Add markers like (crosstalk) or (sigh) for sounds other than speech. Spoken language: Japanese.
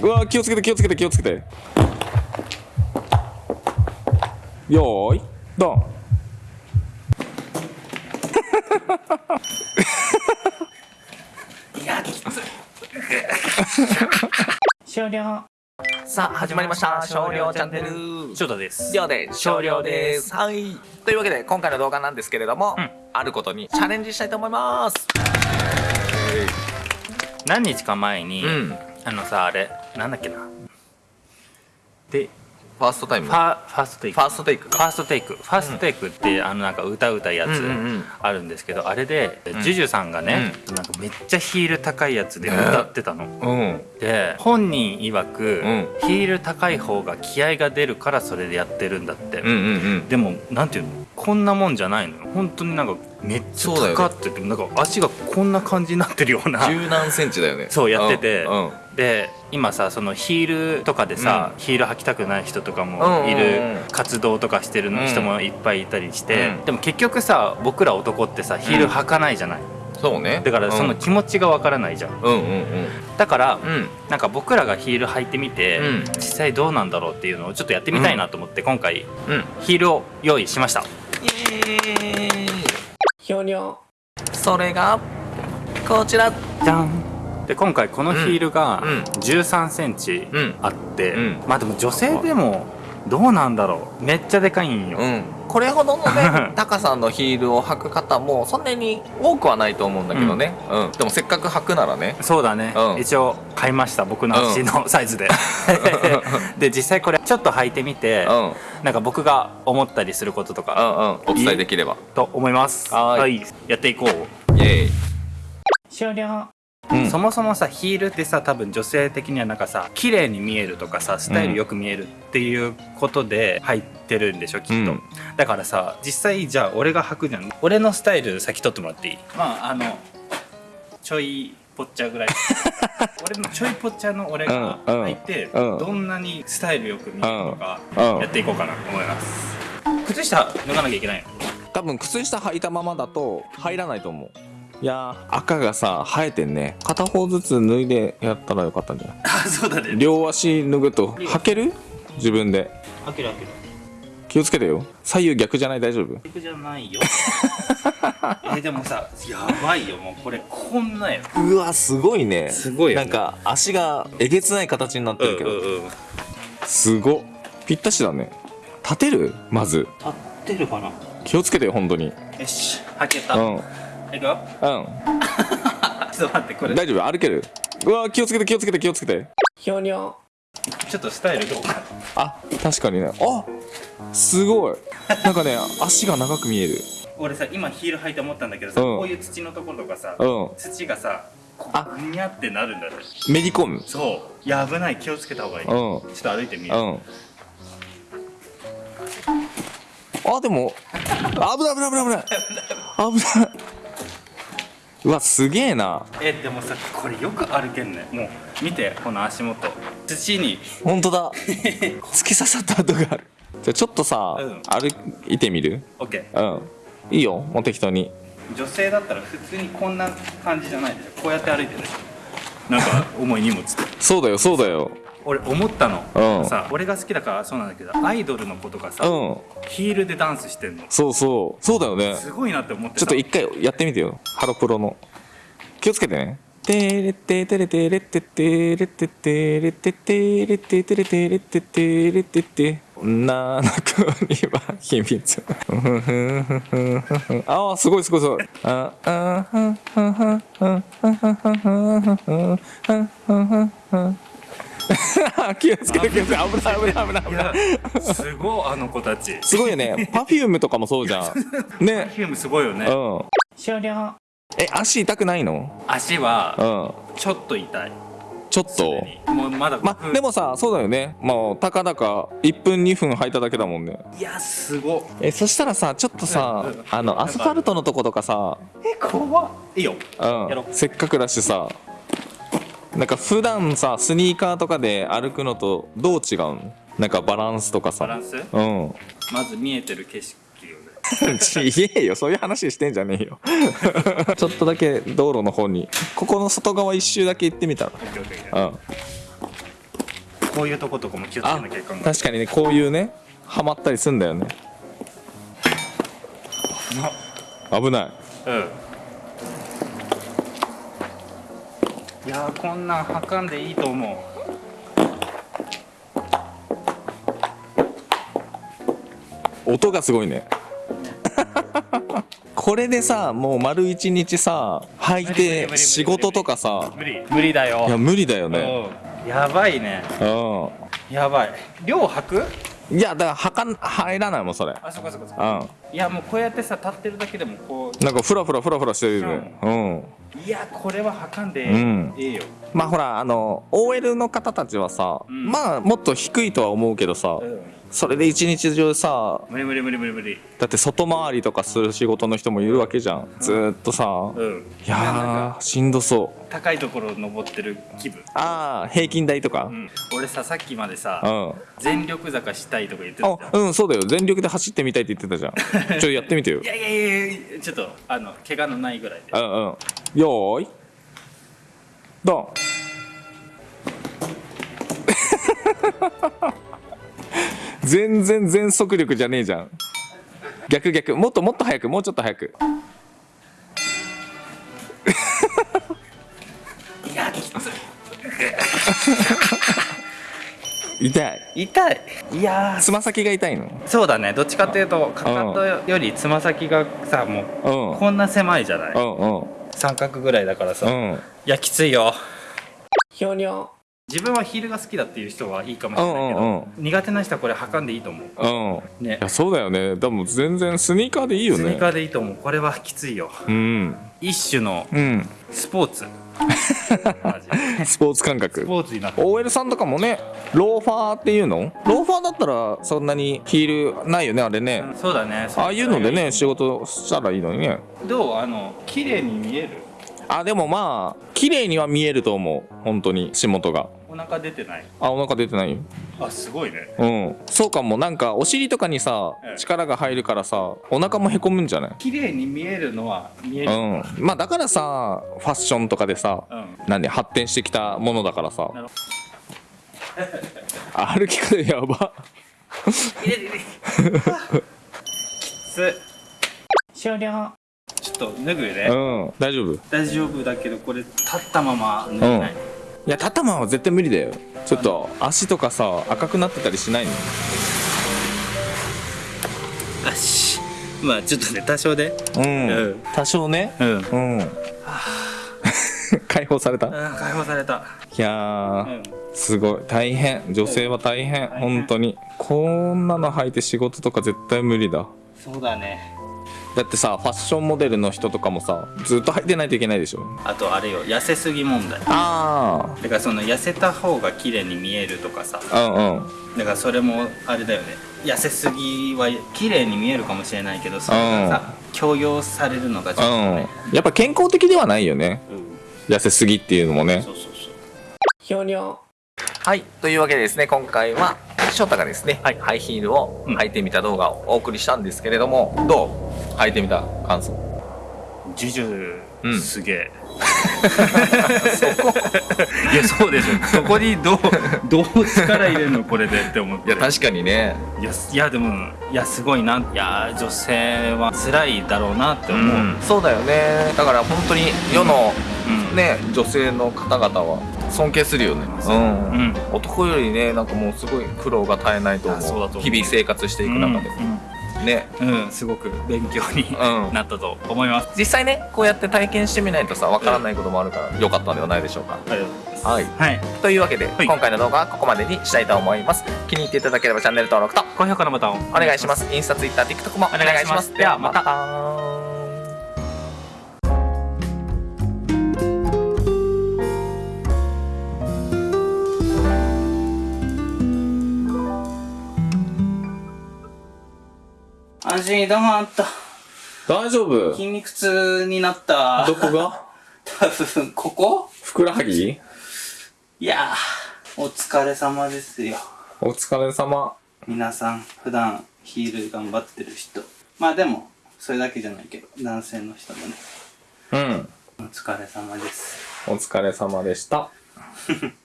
うわ気をつけて気をつけて気をつけて。よーいドン。終了 (laughs) (laughs) さあ始まりました。少量チャンネル。翔太です。りょうで少量です。はい。というわけで今回の動画なんですけれども、うん。あることにチャレンジしたいと思います。何日か前に、うんあのさあれなんだっけな。で First Time？ファ First Take。First Take？First Take。First Take って、あのなんか歌うたやつうんうんうん。あるんですけど、あれで、ジュジュさんがね、なんかめっちゃヒール高いやつで歌ってたの、うん。で本人曰く、うん。ヒール高い方が気合が出るからそれでやってるんだって、うんうんうん。でもなんていうの？こんなもんじゃないのよ。本当になんかめっちゃそうだよね高ってて、なんか足がこんな感じになってるような。十何センチだよね。そうやってて、うんうん。で今さそのヒールとかでさ、ヒール履きたくない人とかうんうんもいうん。る。活動とかしてる人もいっぱいいたりして、うん。でも結局さ僕ら男ってさヒール履かないじゃない、そうね。だからその気持ちがわからないじゃん。うんうんうん。だから、うん。なんか僕らがヒール履いてみて、うん。実際どうなんだろうっていうのをちょっとやってみたいなと思って、今回うん。ヒールを用意しました。イエーイひょにょそれがこちら。じゃんで今回このヒールがうん。うん。1 3センチうん。あって、うん。まあでも女性でもどうなんだろう。めっちゃでかいんよ、うんこれほどのね (laughs) 高さのヒールを履く方もそんなに多くはないと思うんだけどね、うん。でもせっかく履くならね。そうだね、うん。一応買いました僕の足のサイズで。(laughs) で実際これちょっと履いてみて、うん。うんなんか僕が思ったりすることとうかん。お伝えできれば。と思います。はーい。やっていこう。イエーイ。終了うん。そもそもさヒールってさ多分女性的にはなんかさ綺麗に見えるとかさスタイルよく見えるっていうことで入ってるんでしょきっと、うん。だからさ実際じゃあ俺が履くじゃん。俺のスタイル先取ってもらっていい？まああのちょいぽっちゃぐらい。(laughs) 俺のちょいぽっちゃの俺がうんうん。履いて、うん。どんなにスタイルよく見えるとかうん。やっていこうかなと思います。靴下脱がなきゃいけないの？多分靴下履いたままだと入らないと思ういやー赤がさ生えてんね。片方ずつ脱いでやったらよかったんじゃない？あ (laughs) そうだね。両足脱ぐと履ける？自分で。開ける開ける。気をつけてよ。左右逆じゃない？大丈夫？逆じゃないよ。(laughs) えでもさやばいよ。もうこれこんなようわすごいね。すごいよね。なんか足がえげつない形になってるけど、うんすごっ。ぴったしだね。立てる？まず。立ってるかな。気をつけてよ本当に。よし開けた、うんうんいくよちょっと待ってこれ。大丈夫？歩ける？うわ気をつけて気をつけて気をつけて。ひょにょちょっとスタイルどうかあ確かにね。あすごい。なんかね足が長く見える。俺さ今ヒール履いて思ったんだけどさ、うん。こういう土のところとかさ、うん。土がさこあ。にゃってなるんだよめり込む。そう。いや危ない気をつけた方がいい、うん。ちょっと歩いてみよう、うん。あでも危ない危ない危ない危ない危ないうわすげえな。えでもさこれよく歩けんね。もう見てこの足元。土に。本当だ。(laughs) 突き刺さった跡がある。じゃあちょっとさ、うん。歩いてみる？OK うん。いいよもう適当に。女性だったら普通にこんな感じじゃないでしょこうやって歩いてるでしょなんか重い荷物そうだよそうだよ俺思ったの、うん。さ俺が好きだからそうなんだけどアイドルの子とかさ、うん。ヒールでダンスしてんの。そうそう。そうだよね。すごいなって思ってちょっと一回やってみてよ。ハロプロの。気をつけてね。てれててれてれててれててれててれててれてれててれて。てななくには秘密。(laughs) ああすごいすごいすごい。ああ (laughs) 気をつけて気をつけて危ない危ない危ない。危いない。やすごいあの子たち。すごいよね。パフュームとかもそうじゃん。(laughs) ね。フィルムすごいよね。うん。終了。え足痛くないの？足はうん。ちょっと痛い。ちょっと？もうまだまでもさそうだよね。まあたかだか1分2分履いただけだもんね。いやすごっ。えそしたらさちょっとさうんうん。あのアスファルトのとことかさ。え怖っ。いいよ。うん。やろう。せっかくだしさなんか普段さスニーカーとかで歩くのとどう違うのなんかバランスとかさ。バランス？うん。まず見えてる景色ち言 (laughs) えよそういう話してんじゃねえよ。(laughs) ちょっとだけ道路の方に。ここの外側一周だけ行ってみたら。うん。こういうとことかも気をつけあなきゃいかんが確かにねこういうねはまったりすんだよね。危ない。うんいやーこんなんはかんでいいと思音がすごいね。(laughs) これでさもう丸一日さ履いて仕事とかさ。う無理無理だよ。いや無理だよね。うん。やばいね。うやばい。量履く？んいやだからはかん入らないもんそれ。あそこそこそこうん。いやもうこうやってさ立ってるだけでもこなんかフラフラフラフラしてるよ。ねうん。ういやこれははかんでうん。ええよ、まあほらあの OL の方たちはさ、うん。まあもっと低いとは思うけどさ、うん、それで一日中さ無理無理無理無理無理。だって外回りとかする仕事の人もいるわけじゃん。ずーっとさ、うん。いやーしんどそう。高いところ登ってる気分、ああ平均台とか。うん、俺ささっきまでさ、うん。全力坂したいとか言ってたあうんそうだよ。全力で走ってみたいって言ってたじゃん。(laughs) ちょっとやってみてよ。いやいやいやいやちょっとあの怪我のないぐらいで。うんうん。よーい。ドン全然全速力じゃねえじゃん。逆逆。もっともっと速く。もうちょっと速く。(laughs) 痛い。い痛い。いやつま先が痛いの？ーそうだね。どっちかっていうとかかとよりつま先がさもううん。こんな狭いじゃない。うんうん。三角ぐらいだからさ、いうん。やきついよ。ひょにょ自分はヒールが好きだっていう人はいいかもしれないけど、うんうん苦手な人はこれ履かんでいいと思う。うんいね。やそうだよね。でも全然スニーカーでいいよね。スニーカーでいいと思う。これはきついよ。うん。一種のうん。スポーツ。(laughs) マジで。スポーツ感覚。スポーツになって OL さんとかもねローファーっていうの？ローファーだったらそんなにヒールないよねあれね。うんそうだね。ああいうのでね仕事したらいいのにね。どう？あの綺麗に見える？あでもまあ綺麗には見えると思う。本当に仕事がお腹出てない？あお腹出てないよ。あすごいね。うん。そうかも。なんかお尻とかにさうん力が入るからさお腹もへこむんじゃない？綺麗に見えるのは見える。うん。まあだからさファッションとかでさうん。なんで発展してきたものだからさ。(laughs) 歩き方やば。入れ入れきつ終了。ちょっと脱ぐね、うん。大丈夫？い大丈夫だけどこれ立ったまま脱げない、や立ったままは絶対無理だよ。ちょっと足とかさ赤くなってたりしないの？よし。まあちょっとね多少でうん、うん。多少ね。うん。うん。(laughs) 解放された？解放された。やうー、んすごい。大変。女性は大変。大変。本当に。こんなの履いて仕事とか絶対無理だ。そうだねだってさファッションモデルの人とかもさずっと履いてないといけないでしょ。あとあれよ痩せすぎ問題。あだからその痩せた方が綺麗に見えるとかさ。あうんうん。だからそれもあれだよね。痩せすぎは綺麗に見えるかもしれないけどそれがさ強要されるのがちょっとね。うん。やっぱ健康的ではないよね。うん。痩せすぎっていうのもね。そうそうそう。ひょにょはい。というわけでですね、今回は、翔太がですね、はい。ハイヒールをうん。履いてみた動画をお送りしたんですけれども、どう？履いてみた感想。ジュジュ、うんすげえ (laughs) いやそうでしょそこにどう (laughs) どう力入れるのこれでって思っていや、確かにね。いやいやでもいやすごいないや女性は辛いだろうなって思う、そうだよね。だから本当に世のうんね、女性の方々は尊敬するよね。うん。うん男よりね、なんかもうすごい苦労が絶えないと思う。日々生活していく中で。ね。うん、うんすごく勉強にうんなったと思います、実際ね、こうやって体験してみないとさ、わからないこともあるから、良かったんではないでしょうか。ありがとうございますはい。はいというわけで、い今回の動画はここまでにしたいと思います。気に入っていただければチャンネル登録と高評価のボタンをお願いします。インスタ、ツイッター、TikTok もお願いします。ではまたた。安心だまった。大丈夫？筋肉痛になった。どこが？(laughs) 多分ここ？ふくらはぎ？いやーお疲れ様ですよ。お疲れ様。皆さん普段ヒール頑張ってる人。まあでもそれだけじゃないけど男性の人もね。うん。お疲れ様です。お疲れ様でした (laughs)